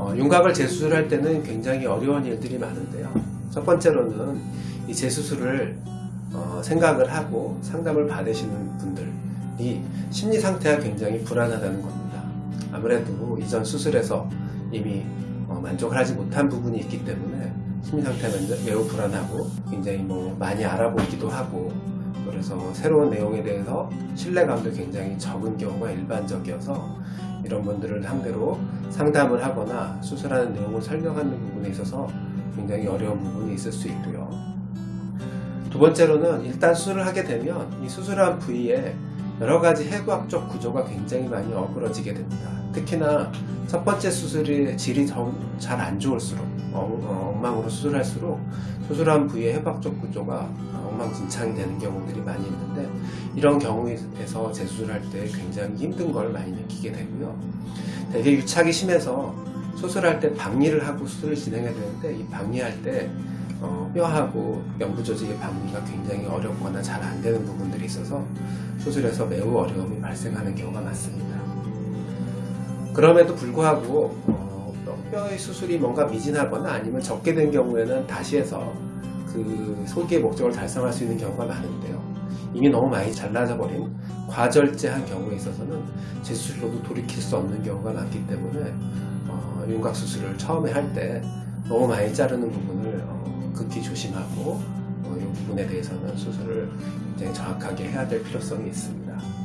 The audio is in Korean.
어, 윤곽을 재수술할 때는 굉장히 어려운 일들이 많은데요. 첫 번째로는 이 재수술을 어, 생각을 하고 상담을 받으시는 분들이 심리 상태가 굉장히 불안하다는 겁니다. 아무래도 이전 수술에서 이미 어, 만족을 하지 못한 부분이 있기 때문에 심리 상태가 매우 불안하고 굉장히 뭐 많이 알아보기도 하고 그래서 새로운 내용에 대해서 신뢰감도 굉장히 적은 경우가 일반적이어서 이런 분들을 상대로 상담을 하거나 수술하는 내용을 설명하는 부분에 있어서 굉장히 어려운 부분이 있을 수 있고요. 두 번째로는 일단 수술을 하게 되면 이 수술한 부위에 여러 가지 해부학적 구조가 굉장히 많이 어그러지게 됩니다. 특히나 첫 번째 수술의 질이 잘 안 좋을수록 어, 엉망으로 수술할수록 수술한 부위의 해부학적 구조가 엉망진창이 되는 경우들이 많이 있는데 이런 경우에서 재수술할 때 굉장히 힘든 걸 많이 느끼게 되고요. 되게 유착이 심해서 수술할 때 박리를 하고 수술을 진행해야 되는데 이 박리할 때 어, 뼈하고 연부 조직의 박리가 굉장히 어렵거나 잘 안 되는 부분들이 있어서 수술에서 매우 어려움이 발생하는 경우가 많습니다. 그럼에도 불구하고 어, 뼈의 수술이 뭔가 미진하거나 아니면 적게 된 경우에는 다시 해서 그 소기의 목적을 달성할 수 있는 경우가 많은데요. 이미 너무 많이 잘라져 버린 과절제한 경우에 있어서는 재수술로도 돌이킬 수 없는 경우가 많기 때문에 어, 윤곽 수술을 처음에 할 때 너무 많이 자르는 부분을 어, 극히 조심하고 어, 이 부분에 대해서는 수술을 굉장히 정확하게 해야 될 필요성이 있습니다.